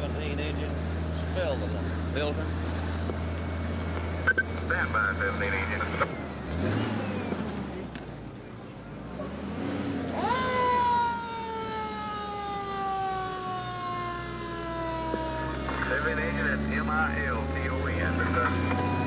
17 engine spilled the filter. Stand by, 17 engine. Seven engine at M-I-L-T-O-N. 17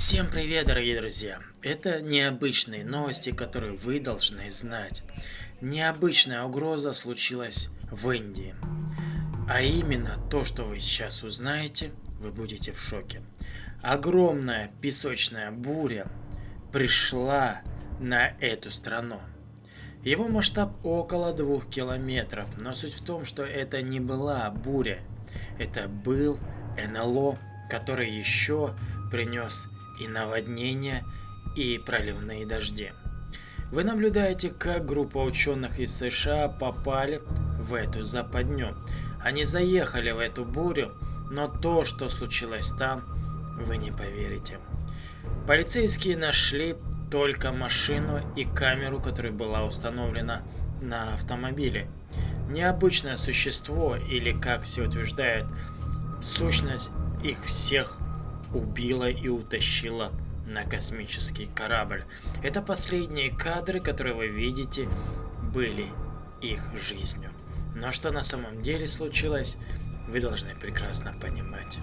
Всем привет, дорогие друзья! Это необычные новости, которые вы должны знать. Необычная угроза случилась в Индии. А именно то, что вы сейчас узнаете, вы будете в шоке. Огромная песочная буря пришла на эту страну. Его масштаб около двух километров, но суть в том, что это не была буря. Это был НЛО, который еще принес и наводнения, и проливные дожди. Вы наблюдаете, как группа ученых из США попали в эту западню. Они заехали в эту бурю, но то, что случилось там, вы не поверите. Полицейские нашли только машину и камеру, которая была установлена на автомобиле. Необычное существо, или как все утверждают, сущность их всех убила и утащила на космический корабль. Это последние кадры, которые вы видите, были их жизнью. Но что на самом деле случилось, вы должны прекрасно понимать.